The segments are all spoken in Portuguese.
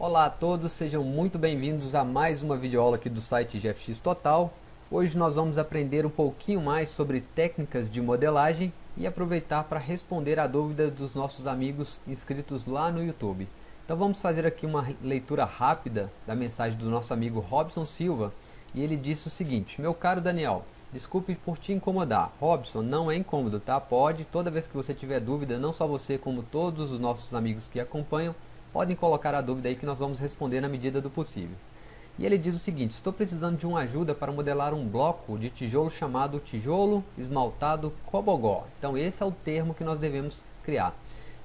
Olá a todos, sejam muito bem-vindos a mais uma videoaula aqui do site GFX Total. Hoje nós vamos aprender um pouquinho mais sobre técnicas de modelagem e aproveitar para responder a dúvidas dos nossos amigos inscritos lá no YouTube. Então vamos fazer aqui uma leitura rápida da mensagem do nosso amigo Robson Silva e ele disse o seguinte, meu caro Daniel, Desculpe por te incomodar. Robson, não é incômodo, tá? Pode, toda vez que você tiver dúvida, não só você, como todos os nossos amigos que acompanham, podem colocar a dúvida aí que nós vamos responder na medida do possível. E ele diz o seguinte, estou precisando de uma ajuda para modelar um bloco de tijolo chamado tijolo esmaltado cobogó. Então esse é o termo que nós devemos criar.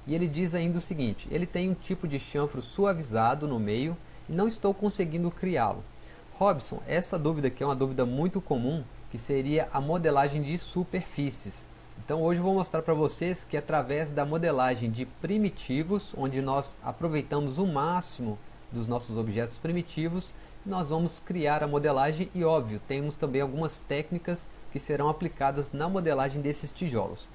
E ele diz ainda o seguinte, ele tem um tipo de chanfro suavizado no meio e não estou conseguindo criá-lo. Robson, essa dúvida aqui é uma dúvida muito comum que seria a modelagem de superfícies. Então hoje eu vou mostrar para vocês que através da modelagem de primitivos, onde nós aproveitamos o máximo dos nossos objetos primitivos, nós vamos criar a modelagem e óbvio, temos também algumas técnicas que serão aplicadas na modelagem desses tijolos.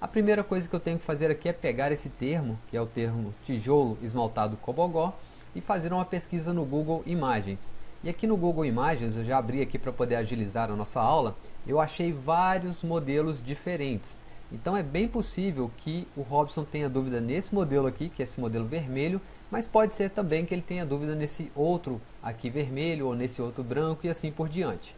A primeira coisa que eu tenho que fazer aqui é pegar esse termo, que é o termo tijolo esmaltado cobogó, e fazer uma pesquisa no Google Imagens. E aqui no Google Imagens, eu já abri aqui para poder agilizar a nossa aula, eu achei vários modelos diferentes. Então é bem possível que o Robson tenha dúvida nesse modelo aqui, que é esse modelo vermelho, mas pode ser também que ele tenha dúvida nesse outro aqui vermelho ou nesse outro branco e assim por diante.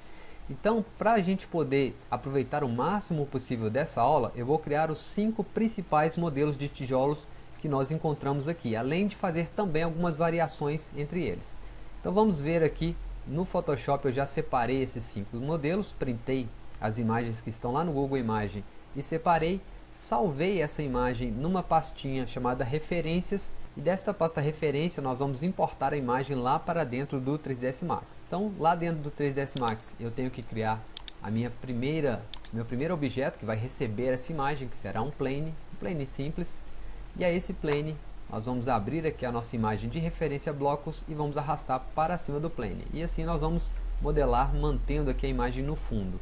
Então, para a gente poder aproveitar o máximo possível dessa aula, eu vou criar os cinco principais modelos de tijolos que nós encontramos aqui, além de fazer também algumas variações entre eles. Então vamos ver aqui no Photoshop. Eu já separei esses cinco modelos, printei as imagens que estão lá no Google Imagem e separei, salvei essa imagem numa pastinha chamada referências e desta pasta referência nós vamos importar a imagem lá para dentro do 3ds Max. Então lá dentro do 3ds Max eu tenho que criar a minha primeira, meu primeiro objeto que vai receber essa imagem que será um plane, um plane simples. E a esse plane nós vamos abrir aqui a nossa imagem de referência blocos e vamos arrastar para cima do plane. E assim nós vamos modelar mantendo aqui a imagem no fundo.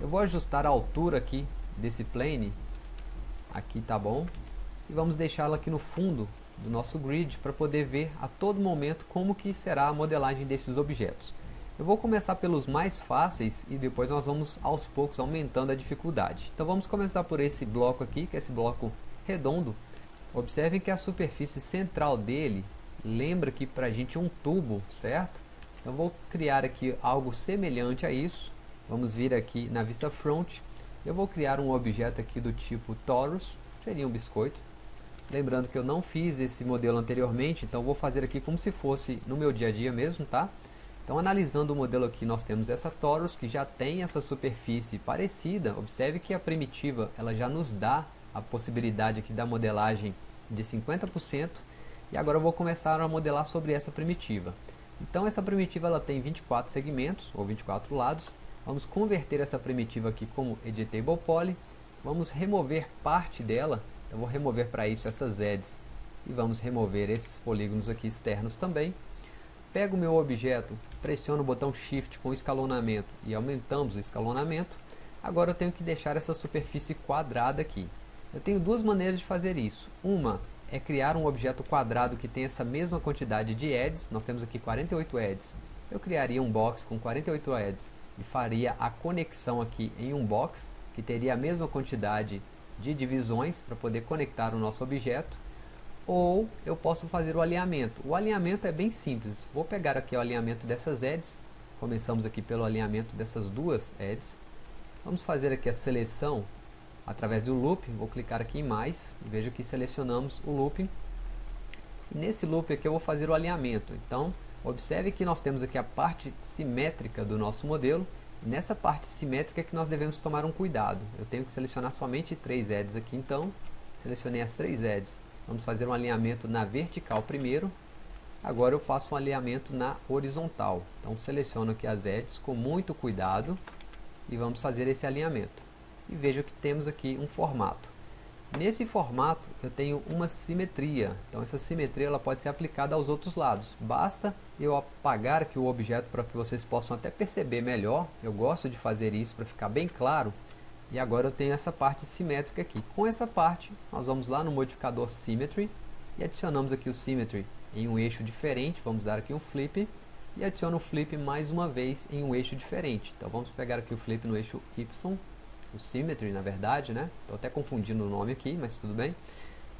Eu vou ajustar a altura aqui desse plane, aqui tá bom, e vamos deixá-la aqui no fundo do nosso grid para poder ver a todo momento como que será a modelagem desses objetos. Eu vou começar pelos mais fáceis e depois nós vamos aos poucos aumentando a dificuldade. Então vamos começar por esse bloco aqui, que é esse bloco redondo, Observem que a superfície central dele lembra aqui para a gente um tubo, certo? Então vou criar aqui algo semelhante a isso. Vamos vir aqui na vista front. Eu vou criar um objeto aqui do tipo torus, seria um biscoito. Lembrando que eu não fiz esse modelo anteriormente, então vou fazer aqui como se fosse no meu dia a dia mesmo, tá? Então analisando o modelo aqui nós temos essa torus que já tem essa superfície parecida. Observe que a primitiva ela já nos dá a possibilidade aqui da modelagem de 50% e agora eu vou começar a modelar sobre essa primitiva. Então essa primitiva ela tem 24 segmentos ou 24 lados. Vamos converter essa primitiva aqui como Editable Poly. Vamos remover parte dela. Eu vou remover para isso essas edges e vamos remover esses polígonos aqui externos também. Pego o meu objeto, pressiono o botão Shift com escalonamento e aumentamos o escalonamento. Agora eu tenho que deixar essa superfície quadrada aqui. Eu tenho duas maneiras de fazer isso. Uma é criar um objeto quadrado que tem essa mesma quantidade de edges. Nós temos aqui 48 edges. Eu criaria um box com 48 edges e faria a conexão aqui em um box que teria a mesma quantidade de divisões para poder conectar o nosso objeto. Ou eu posso fazer o alinhamento. O alinhamento é bem simples. Vou pegar aqui o alinhamento dessas edges. Começamos aqui pelo alinhamento dessas duas edges. Vamos fazer aqui a seleção através do loop, vou clicar aqui em mais, veja que selecionamos o looping. E nesse loop aqui eu vou fazer o alinhamento. Então, observe que nós temos aqui a parte simétrica do nosso modelo. Nessa parte simétrica é que nós devemos tomar um cuidado. Eu tenho que selecionar somente três edges aqui, então, selecionei as três edges. Vamos fazer um alinhamento na vertical primeiro. Agora eu faço um alinhamento na horizontal. Então seleciono aqui as edges com muito cuidado e vamos fazer esse alinhamento e veja que temos aqui um formato. Nesse formato eu tenho uma simetria, então essa simetria ela pode ser aplicada aos outros lados. Basta eu apagar aqui o objeto para que vocês possam até perceber melhor, eu gosto de fazer isso para ficar bem claro. E agora eu tenho essa parte simétrica aqui. Com essa parte nós vamos lá no modificador Symmetry e adicionamos aqui o Symmetry em um eixo diferente, vamos dar aqui um flip, e adiciono o flip mais uma vez em um eixo diferente. Então vamos pegar aqui o flip no eixo Y, o symmetry na verdade, né? Estou até confundindo o nome aqui, mas tudo bem.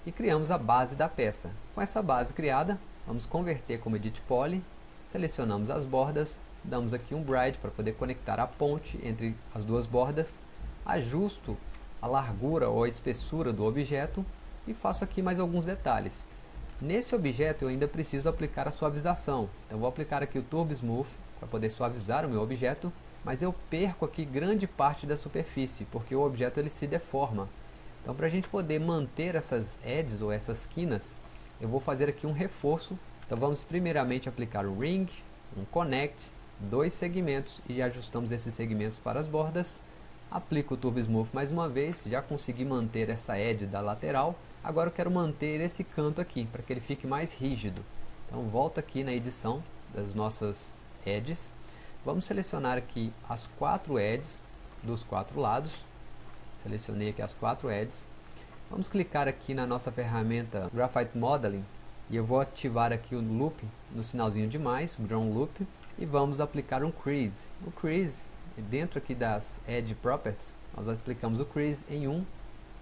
E criamos a base da peça. Com essa base criada, vamos converter como edit poly, selecionamos as bordas, damos aqui um bride para poder conectar a ponte entre as duas bordas, ajusto a largura ou a espessura do objeto e faço aqui mais alguns detalhes. Nesse objeto eu ainda preciso aplicar a suavização, então vou aplicar aqui o Turbo Smooth para poder suavizar o meu objeto, mas eu perco aqui grande parte da superfície, porque o objeto ele se deforma. Então para a gente poder manter essas edges ou essas quinas, eu vou fazer aqui um reforço. Então vamos primeiramente aplicar o Ring, um Connect, dois segmentos e ajustamos esses segmentos para as bordas. Aplico o Turbo Smooth mais uma vez, já consegui manter essa edge da lateral. Agora eu quero manter esse canto aqui, para que ele fique mais rígido. Então volto aqui na edição das nossas edges. Vamos selecionar aqui as quatro edges dos quatro lados Selecionei aqui as quatro edges. Vamos clicar aqui na nossa ferramenta Graphite Modeling e eu vou ativar aqui o loop no sinalzinho de mais, Ground Loop, e vamos aplicar um crease. O crease, dentro aqui das Edge Properties, nós aplicamos o crease em 1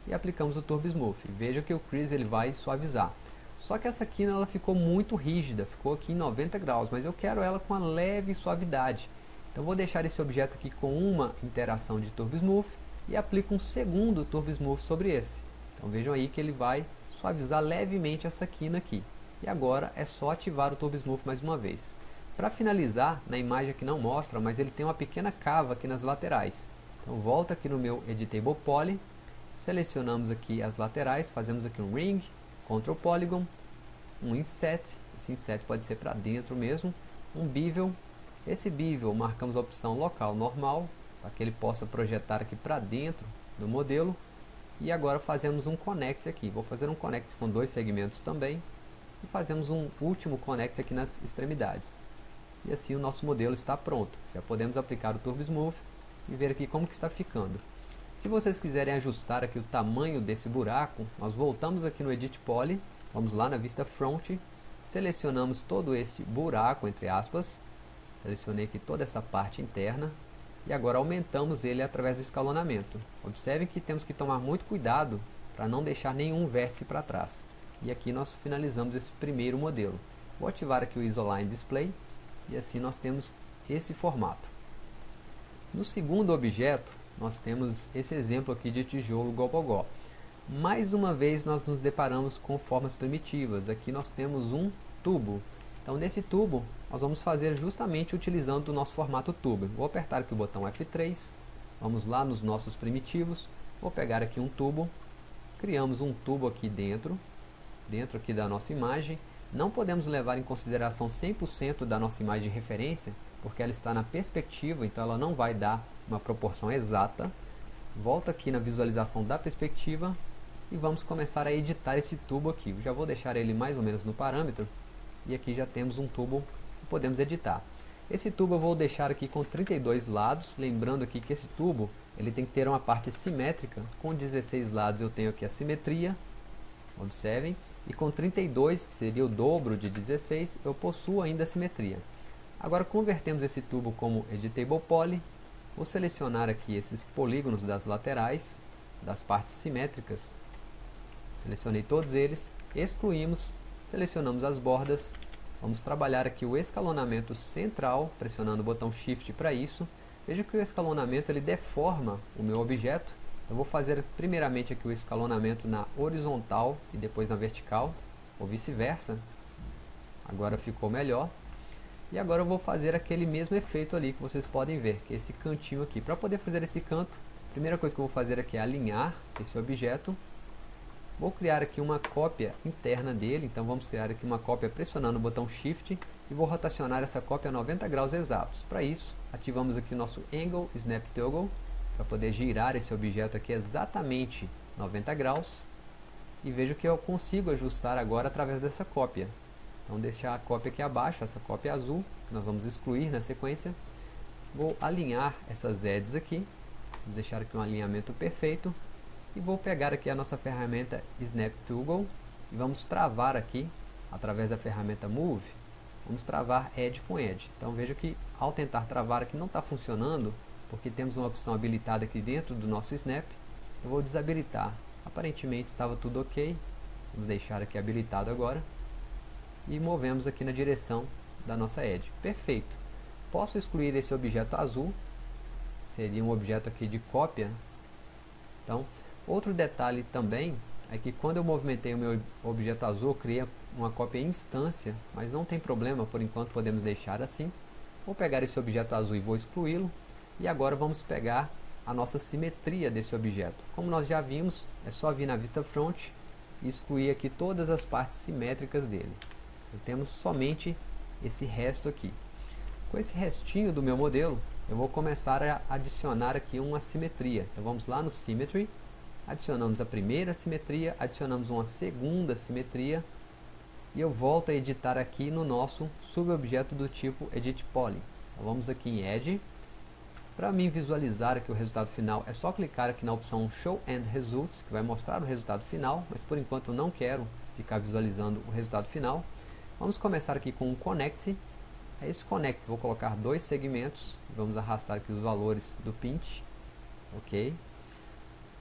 e aplicamos o Turbo Smooth. Veja que o crease ele vai suavizar. Só que essa quina ela ficou muito rígida, ficou aqui em 90 graus, mas eu quero ela com uma leve suavidade. Então vou deixar esse objeto aqui com uma interação de Turbo Smooth e aplico um segundo Turbo Smooth sobre esse. Então vejam aí que ele vai suavizar levemente essa quina aqui. E agora é só ativar o Turbo Smooth mais uma vez. Para finalizar, na imagem aqui não mostra, mas ele tem uma pequena cava aqui nas laterais. Então volta aqui no meu Editable Poly, selecionamos aqui as laterais, fazemos aqui um Ring, Ctrl Polygon, um Inset, esse Inset pode ser para dentro mesmo, um Bevel, esse Bevel marcamos a opção local normal, para que ele possa projetar aqui para dentro do modelo. E agora fazemos um connect aqui. Vou fazer um connect com dois segmentos também. E fazemos um último connect aqui nas extremidades. E assim o nosso modelo está pronto. Já podemos aplicar o Turbo Smooth e ver aqui como que está ficando. Se vocês quiserem ajustar aqui o tamanho desse buraco, nós voltamos aqui no Edit Poly, vamos lá na vista Front, selecionamos todo esse buraco, entre aspas, selecionei aqui toda essa parte interna, e agora aumentamos ele através do escalonamento. Observem que temos que tomar muito cuidado para não deixar nenhum vértice para trás. E aqui nós finalizamos esse primeiro modelo. Vou ativar aqui o Isoline Display e assim nós temos esse formato. No segundo objeto, nós temos esse exemplo aqui de tijolo gogogó. Mais uma vez nós nos deparamos com formas primitivas. Aqui nós temos um tubo então nesse tubo, nós vamos fazer justamente utilizando o nosso formato tubo. Vou apertar aqui o botão F3, vamos lá nos nossos primitivos, vou pegar aqui um tubo, criamos um tubo aqui dentro, dentro aqui da nossa imagem. Não podemos levar em consideração 100% da nossa imagem de referência, porque ela está na perspectiva, então ela não vai dar uma proporção exata. Volta aqui na visualização da perspectiva e vamos começar a editar esse tubo aqui. já vou deixar ele mais ou menos no parâmetro e aqui já temos um tubo que podemos editar. Esse tubo eu vou deixar aqui com 32 lados, lembrando aqui que esse tubo ele tem que ter uma parte simétrica, com 16 lados eu tenho aqui a simetria, observem, e com 32, que seria o dobro de 16, eu possuo ainda a simetria. Agora convertemos esse tubo como Editable Poly, vou selecionar aqui esses polígonos das laterais, das partes simétricas, selecionei todos eles, excluímos Selecionamos as bordas, vamos trabalhar aqui o escalonamento central, pressionando o botão Shift para isso. Veja que o escalonamento ele deforma o meu objeto, então vou fazer primeiramente aqui o escalonamento na horizontal e depois na vertical, ou vice-versa. Agora ficou melhor. E agora eu vou fazer aquele mesmo efeito ali que vocês podem ver, que é esse cantinho aqui. Para poder fazer esse canto, a primeira coisa que eu vou fazer aqui é alinhar esse objeto Vou criar aqui uma cópia interna dele, então vamos criar aqui uma cópia pressionando o botão Shift e vou rotacionar essa cópia a 90 graus exatos. Para isso, ativamos aqui o nosso Angle Snap Toggle, para poder girar esse objeto aqui exatamente 90 graus. E vejo que eu consigo ajustar agora através dessa cópia. Então deixar a cópia aqui abaixo, essa cópia azul, que nós vamos excluir na sequência. Vou alinhar essas edges aqui, vou deixar aqui um alinhamento perfeito e vou pegar aqui a nossa ferramenta Snap Toggle e vamos travar aqui através da ferramenta Move, vamos travar Edge com Edge. Então veja que ao tentar travar aqui não está funcionando, porque temos uma opção habilitada aqui dentro do nosso Snap. Eu vou desabilitar. Aparentemente estava tudo ok. Vamos deixar aqui habilitado agora. E movemos aqui na direção da nossa Edge. Perfeito. Posso excluir esse objeto azul. Seria um objeto aqui de cópia. Então, outro detalhe também é que quando eu movimentei o meu objeto azul, eu criei uma cópia instância, mas não tem problema, por enquanto podemos deixar assim. Vou pegar esse objeto azul e vou excluí-lo. E agora vamos pegar a nossa simetria desse objeto. Como nós já vimos, é só vir na vista front e excluir aqui todas as partes simétricas dele. Então, temos somente esse resto aqui. Com esse restinho do meu modelo, eu vou começar a adicionar aqui uma simetria. Então vamos lá no Symmetry, adicionamos a primeira simetria, adicionamos uma segunda simetria, e eu volto a editar aqui no nosso subobjeto do tipo Edit Poly. Então vamos aqui em Edge, para mim visualizar aqui o resultado final, é só clicar aqui na opção Show End Results, que vai mostrar o resultado final, mas por enquanto eu não quero ficar visualizando o resultado final. Vamos começar aqui com o Connect. É esse Connect, vou colocar dois segmentos, vamos arrastar aqui os valores do pinch, ok.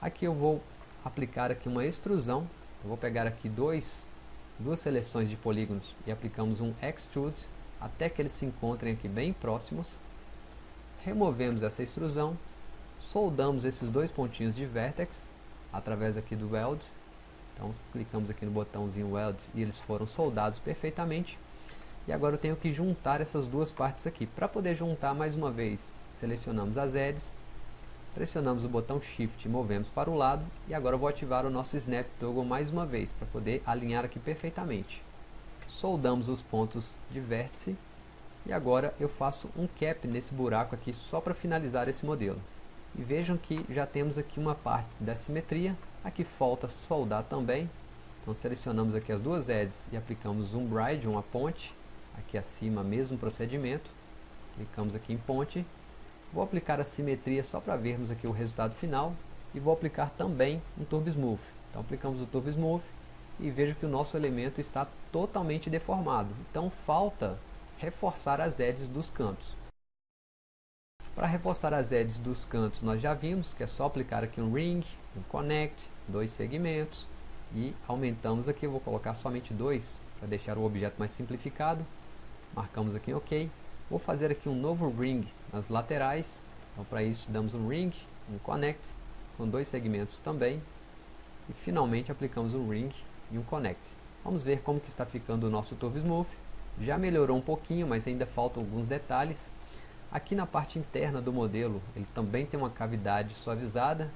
Aqui eu vou aplicar aqui uma extrusão, então vou pegar aqui dois, duas seleções de polígonos e aplicamos um Extrude, até que eles se encontrem aqui bem próximos removemos essa extrusão, soldamos esses dois pontinhos de vertex através aqui do weld. Então clicamos aqui no botãozinho weld e eles foram soldados perfeitamente. E agora eu tenho que juntar essas duas partes aqui. Para poder juntar mais uma vez, selecionamos as edges, pressionamos o botão shift e movemos para o lado. E agora eu vou ativar o nosso snap toggle mais uma vez para poder alinhar aqui perfeitamente. Soldamos os pontos de vértice e agora eu faço um cap nesse buraco aqui só para finalizar esse modelo. E vejam que já temos aqui uma parte da simetria, aqui falta soldar também. Então selecionamos aqui as duas edges e aplicamos um bride, uma ponte, aqui acima mesmo procedimento. Clicamos aqui em ponte. Vou aplicar a simetria só para vermos aqui o resultado final e vou aplicar também um Turbo Smooth. Então aplicamos o Turbo Smooth e vejo que o nosso elemento está totalmente deformado. Então falta reforçar as edges dos cantos. Para reforçar as edges dos cantos, nós já vimos que é só aplicar aqui um ring, um connect, dois segmentos e aumentamos aqui, eu vou colocar somente dois para deixar o objeto mais simplificado. Marcamos aqui em OK. Vou fazer aqui um novo ring nas laterais. Então para isso damos um ring, um connect com dois segmentos também. E finalmente aplicamos um ring e um connect. Vamos ver como que está ficando o nosso Turbo Smooth. Já melhorou um pouquinho, mas ainda faltam alguns detalhes. Aqui na parte interna do modelo, ele também tem uma cavidade suavizada,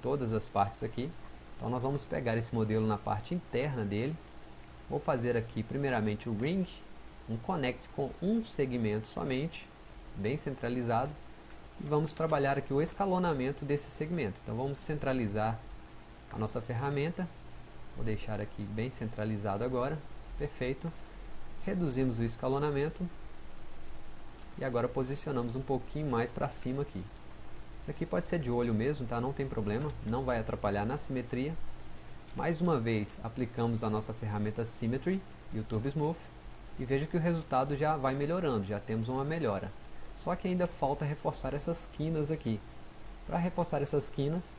todas as partes aqui. Então nós vamos pegar esse modelo na parte interna dele. Vou fazer aqui primeiramente o ring, um connect com um segmento somente, bem centralizado. E vamos trabalhar aqui o escalonamento desse segmento. Então vamos centralizar a nossa ferramenta. Vou deixar aqui bem centralizado agora. Perfeito reduzimos o escalonamento e agora posicionamos um pouquinho mais para cima aqui. Isso aqui pode ser de olho mesmo, tá? não tem problema, não vai atrapalhar na simetria. Mais uma vez, aplicamos a nossa ferramenta Symmetry e o Turbo Smooth e veja que o resultado já vai melhorando, já temos uma melhora. Só que ainda falta reforçar essas quinas aqui. Para reforçar essas quinas,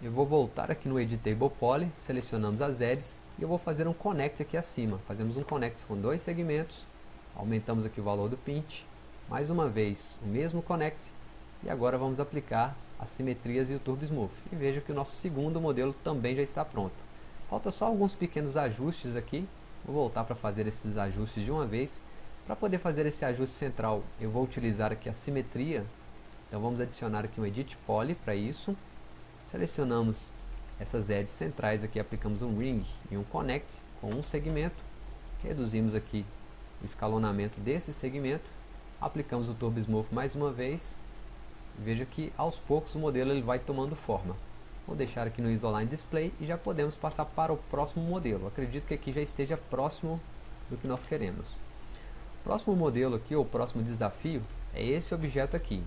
eu vou voltar aqui no Editable Poly, selecionamos as edges e eu vou fazer um connect aqui acima. Fazemos um connect com dois segmentos, aumentamos aqui o valor do pinch, mais uma vez o mesmo connect e agora vamos aplicar as simetrias e o Turbo Smooth. E veja que o nosso segundo modelo também já está pronto. Falta só alguns pequenos ajustes aqui, vou voltar para fazer esses ajustes de uma vez. Para poder fazer esse ajuste central, eu vou utilizar aqui a simetria, então vamos adicionar aqui um Edit Poly para isso. Selecionamos essas edges centrais aqui aplicamos um ring e um connect com um segmento, reduzimos aqui escalonamento desse segmento, aplicamos o Turbo Smooth mais uma vez, veja que aos poucos o modelo ele vai tomando forma. Vou deixar aqui no Isoline Display e já podemos passar para o próximo modelo. Acredito que aqui já esteja próximo do que nós queremos. O próximo modelo aqui, ou próximo desafio, é esse objeto aqui.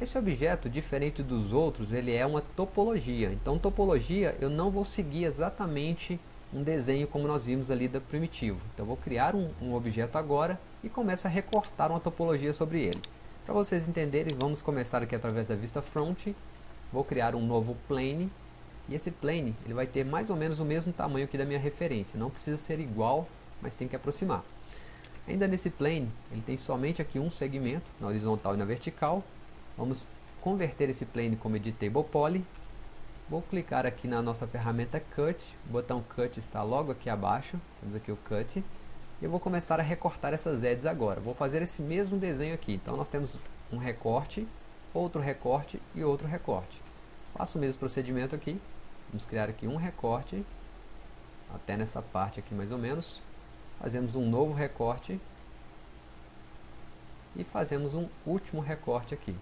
Esse objeto, diferente dos outros, ele é uma topologia. Então, topologia, eu não vou seguir exatamente um desenho como nós vimos ali da primitivo. Então vou criar um, um objeto agora e começo a recortar uma topologia sobre ele. Para vocês entenderem, vamos começar aqui através da vista front. Vou criar um novo plane. E esse plane ele vai ter mais ou menos o mesmo tamanho aqui da minha referência. Não precisa ser igual, mas tem que aproximar. Ainda nesse plane, ele tem somente aqui um segmento, na horizontal e na vertical. Vamos converter esse plane como editable poly. Vou clicar aqui na nossa ferramenta Cut, o botão Cut está logo aqui abaixo, temos aqui o Cut. E eu vou começar a recortar essas edges agora. Vou fazer esse mesmo desenho aqui. Então nós temos um recorte, outro recorte e outro recorte. Faço o mesmo procedimento aqui. Vamos criar aqui um recorte, até nessa parte aqui mais ou menos. Fazemos um novo recorte e fazemos um último recorte aqui.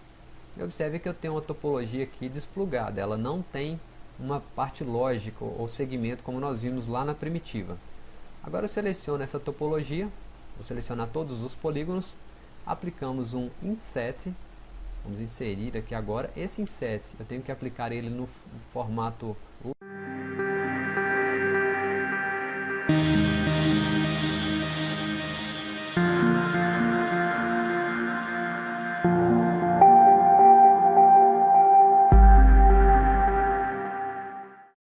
Observe que eu tenho uma topologia aqui desplugada, ela não tem uma parte lógica ou segmento como nós vimos lá na primitiva. Agora eu seleciono essa topologia, vou selecionar todos os polígonos, aplicamos um inset, vamos inserir aqui agora, esse inset eu tenho que aplicar ele no formato